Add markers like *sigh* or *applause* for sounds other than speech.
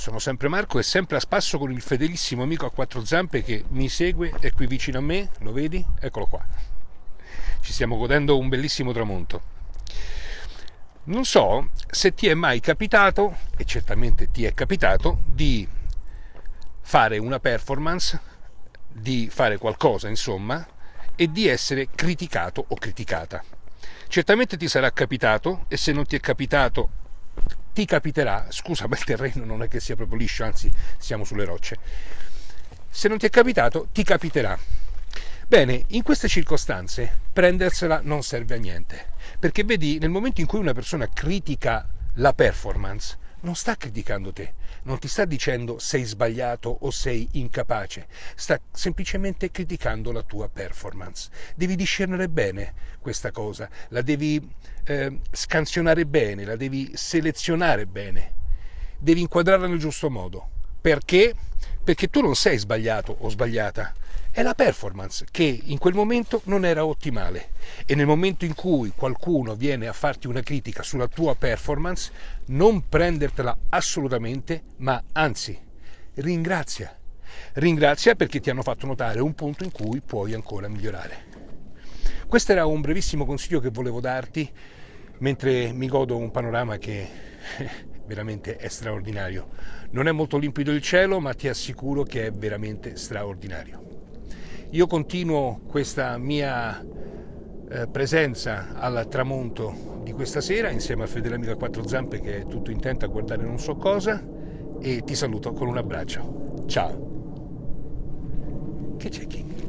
Sono sempre Marco e sempre a spasso con il fedelissimo amico a quattro zampe che mi segue, è qui vicino a me, lo vedi? Eccolo qua. Ci stiamo godendo un bellissimo tramonto. Non so se ti è mai capitato, e certamente ti è capitato, di fare una performance, di fare qualcosa, insomma, e di essere criticato o criticata. Certamente ti sarà capitato e se non ti è capitato ti capiterà, scusa *laughs* ma il terreno non è che sia proprio liscio, anzi siamo sulle rocce, se non ti è capitato ti capiterà. Bene, in queste circostanze prendersela non serve a niente, perché vedi nel momento in cui una persona critica la performance, non sta criticando te, non ti sta dicendo sei sbagliato o sei incapace, sta semplicemente criticando la tua performance. Devi discernere bene questa cosa, la devi eh, scansionare bene, la devi selezionare bene, devi inquadrarla nel giusto modo. Perché? Perché tu non sei sbagliato o sbagliata, è la performance che in quel momento non era ottimale e nel momento in cui qualcuno viene a farti una critica sulla tua performance, non prendertela assolutamente, ma anzi ringrazia. Ringrazia perché ti hanno fatto notare un punto in cui puoi ancora migliorare. Questo era un brevissimo consiglio che volevo darti mentre mi godo un panorama che *laughs* veramente è straordinario. Non è molto limpido il cielo, ma ti assicuro che è veramente straordinario. Io continuo questa mia eh, presenza al tramonto di questa sera insieme a Fedele Amico a quattro zampe che è tutto intento a guardare non so cosa e ti saluto con un abbraccio. Ciao. Che c'è King?